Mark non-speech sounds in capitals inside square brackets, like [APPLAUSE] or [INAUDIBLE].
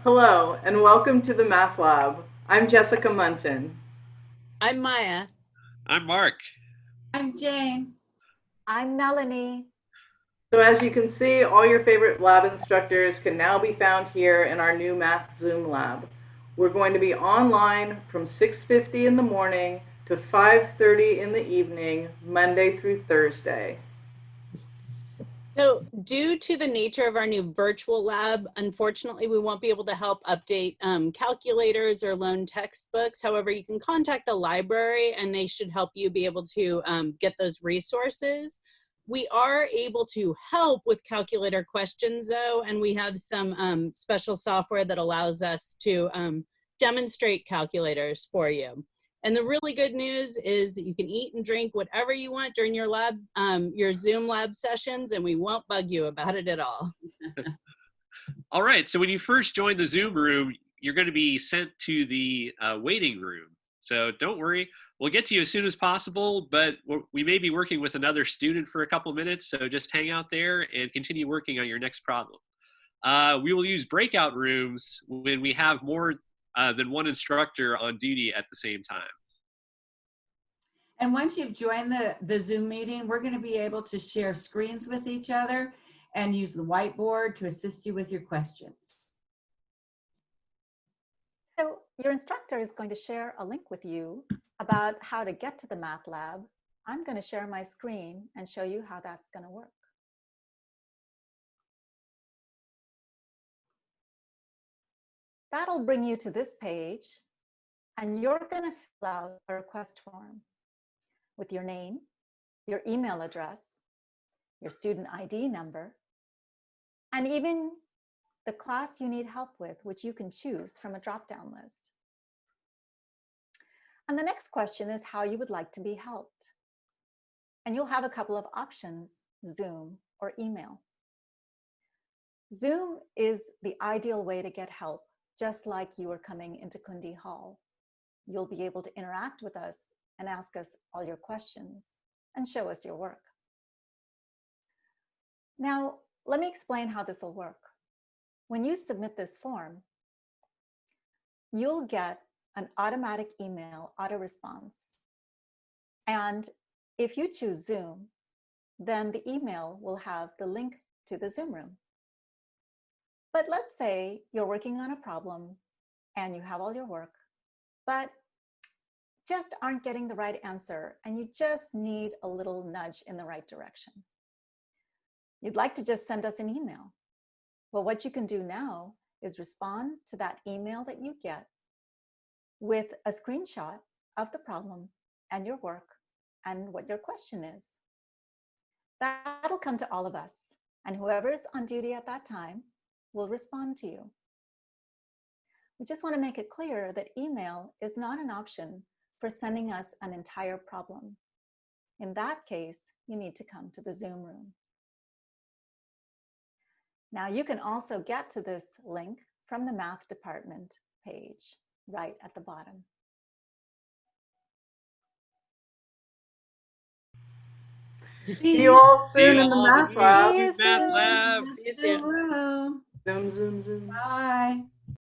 Hello, and welcome to the Math Lab. I'm Jessica Munton. I'm Maya. I'm Mark. I'm Jane. I'm Melanie. So as you can see, all your favorite lab instructors can now be found here in our new Math Zoom lab. We're going to be online from 6.50 in the morning to 5.30 in the evening, Monday through Thursday. So due to the nature of our new virtual lab, unfortunately, we won't be able to help update um, calculators or loan textbooks. However, you can contact the library and they should help you be able to um, get those resources. We are able to help with calculator questions though, and we have some um, special software that allows us to um, demonstrate calculators for you. And the really good news is that you can eat and drink whatever you want during your lab, um, your Zoom lab sessions, and we won't bug you about it at all. [LAUGHS] all right, so when you first join the Zoom room, you're going to be sent to the uh, waiting room. So don't worry, we'll get to you as soon as possible, but we may be working with another student for a couple minutes, so just hang out there and continue working on your next problem. Uh, we will use breakout rooms when we have more uh, than one instructor on duty at the same time. And once you've joined the, the Zoom meeting, we're going to be able to share screens with each other and use the whiteboard to assist you with your questions. So your instructor is going to share a link with you about how to get to the math lab. I'm going to share my screen and show you how that's going to work. That'll bring you to this page and you're going to fill out a request form with your name, your email address, your student ID number, and even the class you need help with, which you can choose from a drop-down list. And the next question is how you would like to be helped. And you'll have a couple of options, Zoom or email. Zoom is the ideal way to get help just like you are coming into Kundi Hall. You'll be able to interact with us and ask us all your questions and show us your work. Now, let me explain how this will work. When you submit this form, you'll get an automatic email auto response. And if you choose Zoom, then the email will have the link to the Zoom room. But let's say you're working on a problem and you have all your work, but just aren't getting the right answer and you just need a little nudge in the right direction. You'd like to just send us an email. Well, what you can do now is respond to that email that you get with a screenshot of the problem and your work and what your question is. That'll come to all of us. And whoever's on duty at that time will respond to you. We just want to make it clear that email is not an option for sending us an entire problem. In that case, you need to come to the Zoom room. Now you can also get to this link from the math department page right at the bottom. See you all soon in the math lab. Math lab. See you soon. Zoom, zoom, zoom. Bye.